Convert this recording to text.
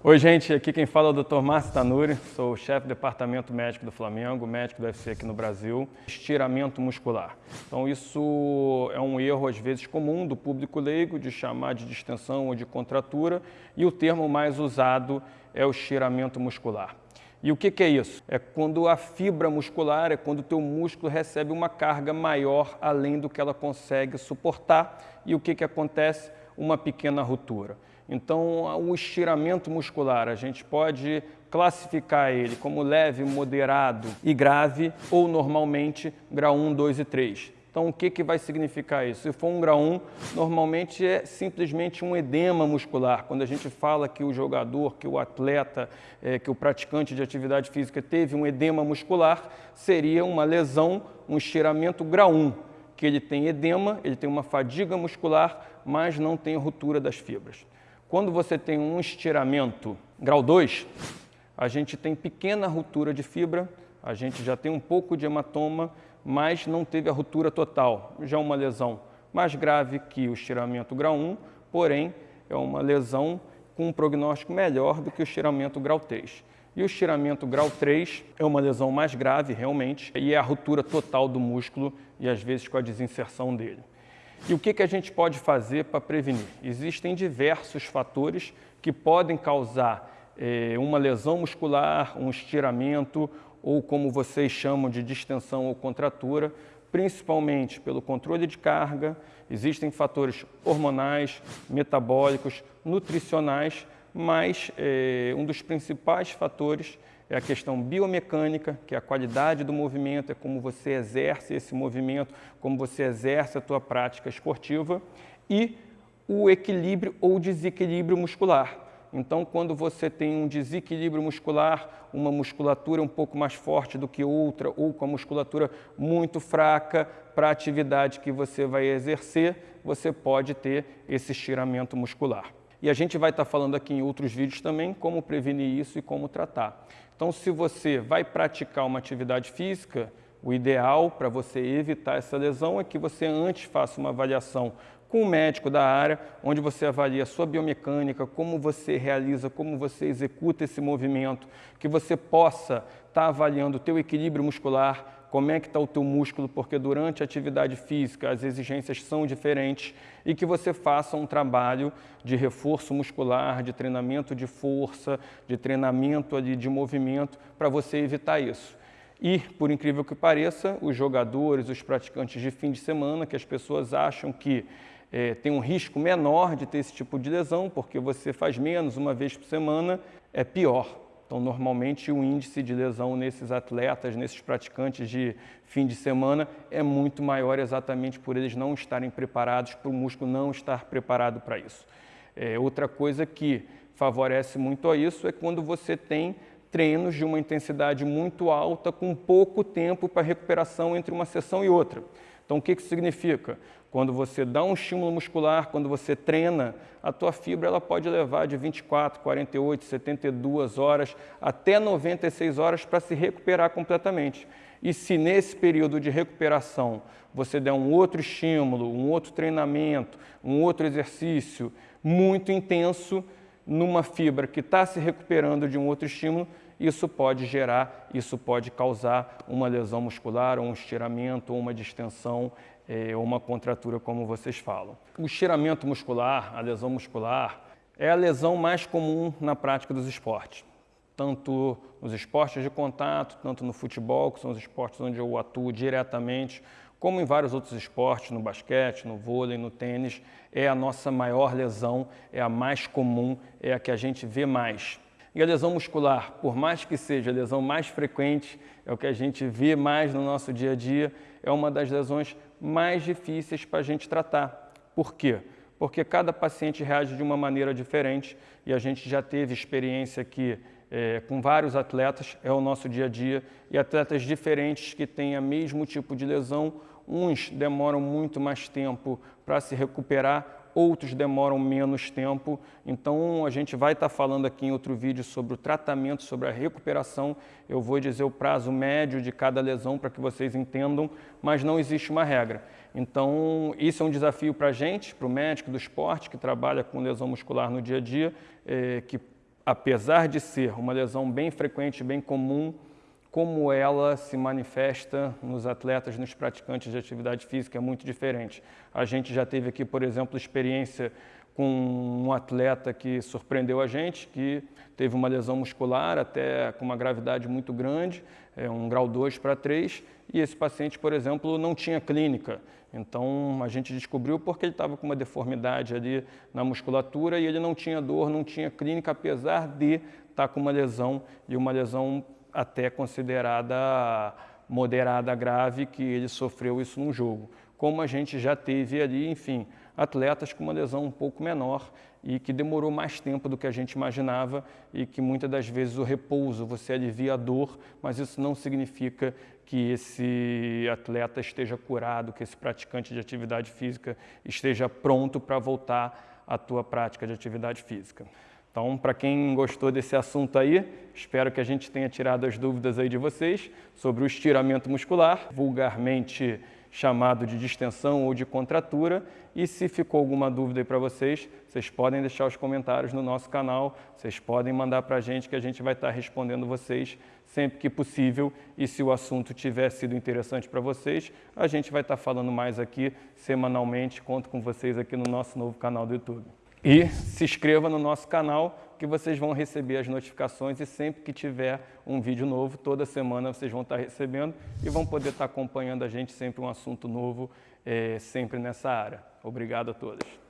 Oi, gente, aqui quem fala é o Dr. Márcio Tanuri, sou chefe do departamento médico do Flamengo, médico do UFC aqui no Brasil. Estiramento muscular. Então, isso é um erro, às vezes, comum do público leigo, de chamar de distensão ou de contratura, e o termo mais usado é o estiramento muscular. E o que, que, é isso? É quando a fibra muscular, é quando o teu músculo recebe uma carga maior além do que ela consegue suportar. E o que, que acontece? Uma pequena ruptura. Então, o estiramento muscular, a gente pode classificar ele como leve, moderado e grave, ou normalmente grau 1, 2 e 3. Então, o que, que vai significar isso? Se for um grau 1, normalmente é simplesmente um edema muscular. Quando a gente fala que o jogador, que o atleta, é, que o praticante de atividade física teve um edema muscular, seria uma lesão, um estiramento grau 1, que ele tem edema, ele tem uma fadiga muscular, mas não tem ruptura das fibras. Quando você tem um estiramento grau 2, a gente tem pequena ruptura de fibra, a gente já tem um pouco de hematoma, mas não teve a ruptura total. Já uma lesão mais grave que o estiramento grau 1, porém é uma lesão com um prognóstico melhor do que o estiramento grau 3. E o estiramento grau 3 é uma lesão mais grave, realmente, e é a ruptura total do músculo e às vezes com a desinserção dele. E o que, que a gente pode fazer para prevenir? Existem diversos fatores que podem causar eh, uma lesão muscular, um estiramento ou como vocês chamam de distensão ou contratura, principalmente pelo controle de carga, existem fatores hormonais, metabólicos, nutricionais, mas eh, um dos principais fatores é a questão biomecânica, que é a qualidade do movimento, é como você exerce esse movimento, como você exerce a tua prática esportiva, e o equilíbrio ou desequilíbrio muscular. Então, quando você tem um desequilíbrio muscular, uma musculatura um pouco mais forte do que outra, ou com a musculatura muito fraca para a atividade que você vai exercer, você pode ter esse estiramento muscular. E a gente vai estar falando aqui em outros vídeos também como prevenir isso e como tratar. Então, se você vai praticar uma atividade física, o ideal para você evitar essa lesão é que você antes faça uma avaliação com o médico da área, onde você avalia a sua biomecânica, como você realiza, como você executa esse movimento, que você possa estar avaliando o teu equilíbrio muscular, como é que está o teu músculo, porque durante a atividade física as exigências são diferentes e que você faça um trabalho de reforço muscular, de treinamento de força, de treinamento ali de movimento para você evitar isso. E, por incrível que pareça, os jogadores, os praticantes de fim de semana, que as pessoas acham que é, tem um risco menor de ter esse tipo de lesão, porque você faz menos uma vez por semana, é pior. Então, normalmente, o índice de lesão nesses atletas, nesses praticantes de fim de semana, é muito maior exatamente por eles não estarem preparados, para o músculo não estar preparado para isso. É, outra coisa que favorece muito a isso é quando você tem treinos de uma intensidade muito alta com pouco tempo para recuperação entre uma sessão e outra. Então, o que isso significa? Quando você dá um estímulo muscular, quando você treina, a tua fibra ela pode levar de 24, 48, 72 horas até 96 horas para se recuperar completamente. E se nesse período de recuperação você der um outro estímulo, um outro treinamento, um outro exercício muito intenso numa fibra que está se recuperando de um outro estímulo, isso pode gerar, isso pode causar uma lesão muscular, um estiramento, uma distensão, é, uma contratura, como vocês falam. O estiramento muscular, a lesão muscular, é a lesão mais comum na prática dos esportes. Tanto nos esportes de contato, tanto no futebol, que são os esportes onde eu atuo diretamente, como em vários outros esportes, no basquete, no vôlei, no tênis, é a nossa maior lesão, é a mais comum, é a que a gente vê mais. E a lesão muscular, por mais que seja a lesão mais frequente, é o que a gente vê mais no nosso dia a dia, é uma das lesões mais difíceis para a gente tratar. Por quê? Porque cada paciente reage de uma maneira diferente e a gente já teve experiência aqui é, com vários atletas, é o nosso dia a dia, e atletas diferentes que têm o mesmo tipo de lesão, uns demoram muito mais tempo para se recuperar, outros demoram menos tempo. Então, a gente vai estar falando aqui em outro vídeo sobre o tratamento, sobre a recuperação. Eu vou dizer o prazo médio de cada lesão para que vocês entendam, mas não existe uma regra. Então, isso é um desafio para a gente, para o médico do esporte, que trabalha com lesão muscular no dia a dia, é, que apesar de ser uma lesão bem frequente, bem comum, como ela se manifesta nos atletas, nos praticantes de atividade física é muito diferente. A gente já teve aqui, por exemplo, experiência com um atleta que surpreendeu a gente, que teve uma lesão muscular até com uma gravidade muito grande, é um grau 2 para 3, e esse paciente, por exemplo, não tinha clínica. Então a gente descobriu porque ele estava com uma deformidade ali na musculatura e ele não tinha dor, não tinha clínica, apesar de estar tá com uma lesão e uma lesão até considerada moderada grave, que ele sofreu isso no jogo. Como a gente já teve ali, enfim, atletas com uma lesão um pouco menor e que demorou mais tempo do que a gente imaginava e que muitas das vezes o repouso, você alivia a dor, mas isso não significa que esse atleta esteja curado, que esse praticante de atividade física esteja pronto para voltar à tua prática de atividade física. Então, para quem gostou desse assunto aí, espero que a gente tenha tirado as dúvidas aí de vocês sobre o estiramento muscular, vulgarmente chamado de distensão ou de contratura. E se ficou alguma dúvida aí para vocês, vocês podem deixar os comentários no nosso canal, vocês podem mandar para a gente que a gente vai estar respondendo vocês sempre que possível. E se o assunto tiver sido interessante para vocês, a gente vai estar falando mais aqui semanalmente. Conto com vocês aqui no nosso novo canal do YouTube. E se inscreva no nosso canal que vocês vão receber as notificações e sempre que tiver um vídeo novo, toda semana vocês vão estar recebendo e vão poder estar acompanhando a gente sempre um assunto novo, é, sempre nessa área. Obrigado a todos.